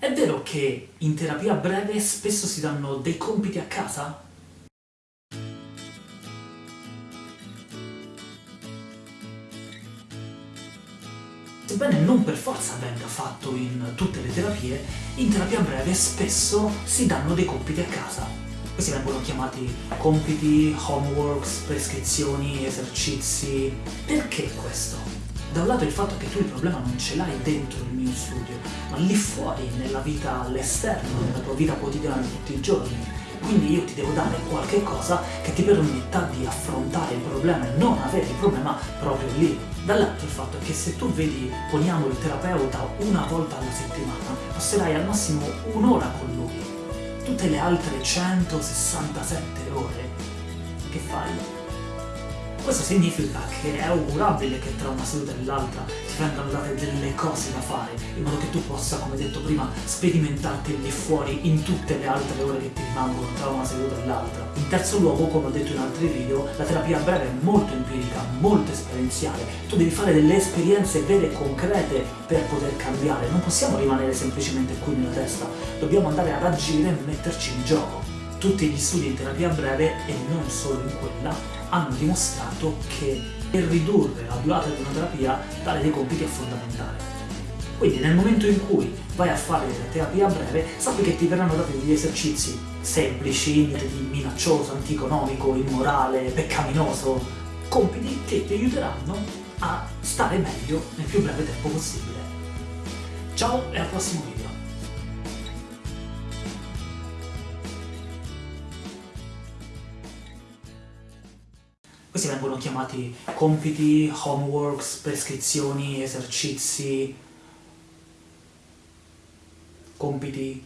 È vero che in terapia breve spesso si danno dei compiti a casa? Sebbene non per forza venga fatto in tutte le terapie, in terapia breve spesso si danno dei compiti a casa. Questi vengono chiamati compiti, homeworks, prescrizioni, esercizi... Perché questo? Da un lato il fatto che tu il problema non ce l'hai dentro il mio studio, ma lì fuori, nella vita all'esterno, nella tua vita quotidiana di tutti i giorni. Quindi io ti devo dare qualche cosa che ti permetta di affrontare il problema e non avere il problema proprio lì. Dall'altro il fatto che se tu vedi, poniamo il terapeuta una volta alla settimana, passerai al massimo un'ora con lui. Tutte le altre 167 ore, che fai? Questo significa che è augurabile che tra una seduta e l'altra ti vengano date delle cose da fare, in modo che tu possa, come detto prima, sperimentarti lì fuori in tutte le altre ore che ti rimangono tra una seduta e l'altra. In terzo luogo, come ho detto in altri video, la terapia breve è molto empirica, molto esperienziale. Tu devi fare delle esperienze vere e concrete per poter cambiare. Non possiamo rimanere semplicemente qui nella testa, dobbiamo andare ad agire e metterci in gioco. Tutti gli studi in terapia breve, e non solo in quella, hanno dimostrato che per ridurre la durata di una terapia dare dei compiti è fondamentale. Quindi nel momento in cui vai a fare la terapia breve, sappi che ti verranno dati degli esercizi semplici, niente di minaccioso, anticonomico, immorale, peccaminoso, compiti che ti aiuteranno a stare meglio nel più breve tempo possibile. Ciao e al prossimo video! Questi vengono chiamati compiti, homeworks, prescrizioni, esercizi, compiti,